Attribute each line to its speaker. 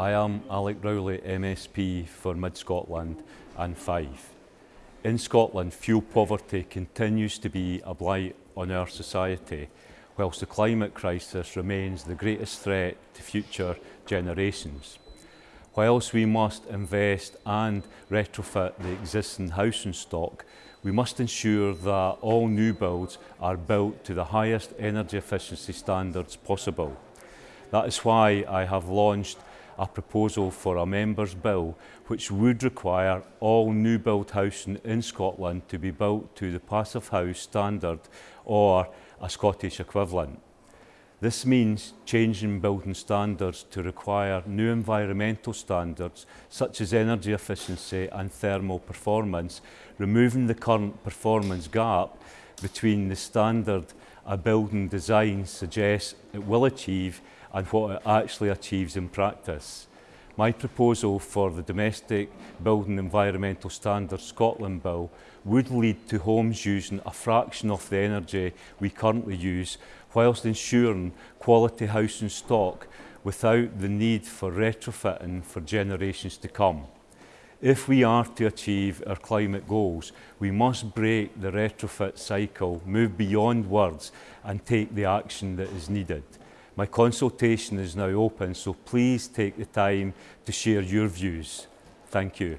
Speaker 1: I am Alec Rowley, MSP for Mid Scotland and Fife. In Scotland, fuel poverty continues to be a blight on our society, whilst the climate crisis remains the greatest threat to future generations. Whilst we must invest and retrofit the existing housing stock, we must ensure that all new builds are built to the highest energy efficiency standards possible. That is why I have launched a proposal for a Members' Bill which would require all new built housing in Scotland to be built to the Passive House standard or a Scottish equivalent. This means changing building standards to require new environmental standards such as energy efficiency and thermal performance, removing the current performance gap between the standard a building design suggests it will achieve and what it actually achieves in practice. My proposal for the Domestic Building Environmental Standards Scotland Bill would lead to homes using a fraction of the energy we currently use whilst ensuring quality housing stock without the need for retrofitting for generations to come. If we are to achieve our climate goals, we must break the retrofit cycle, move beyond words and take the action that is needed. My consultation is now open, so please take the time to share your views. Thank you.